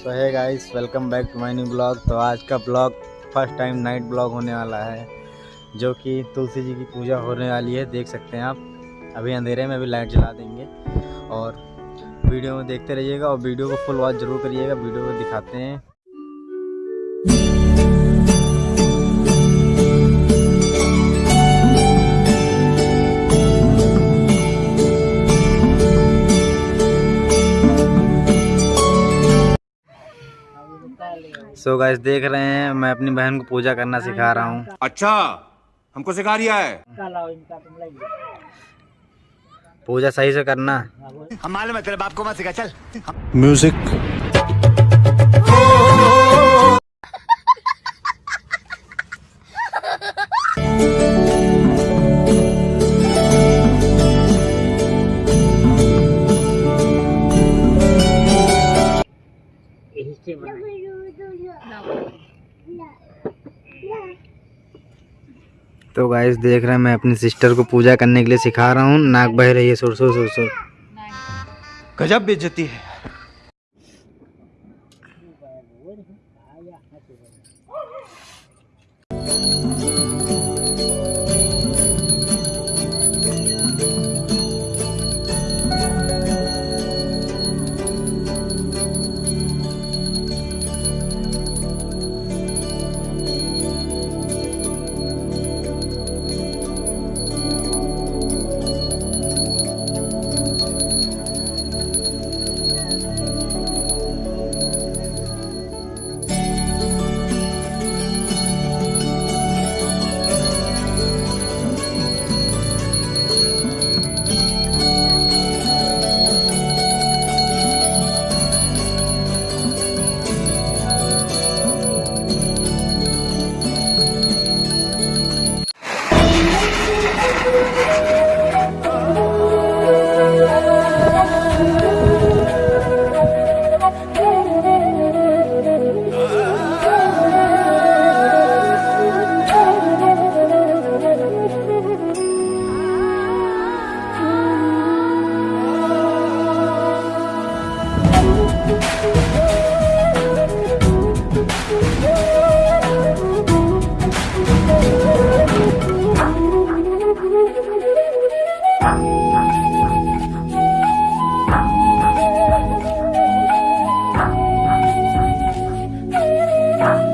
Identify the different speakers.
Speaker 1: सो है guys welcome back to my new blog तो आज का blog first time night blog होने वाला है, जो कि तुलसी जी की पूजा होने वाली है, देख सकते हैं आप। अभी अंधेरे में अभी लाइट जला देंगे। और वीडियो में देखते रहिएगा और वीडियो को फुल वॉच ज़रूर करिएगा। वीडियो को दिखाते हैं। सो गाइस देख रहे हैं मैं अपनी बहन को पूजा करना सिखा रहा हूँ।
Speaker 2: अच्छा हमको सिखा रिया है।
Speaker 1: पूजा सही से करना।
Speaker 2: हम मालूम है तेरे बाप को मत सिखा चल।
Speaker 3: म्यूज़िक
Speaker 1: तो गाइस देख रहे हैं, मैं अपनी सिस्टर को पूजा करने के लिए सिखा रहा हूँ। नाक बह रही है सुरसो सुरसो
Speaker 2: गजब बेचती है।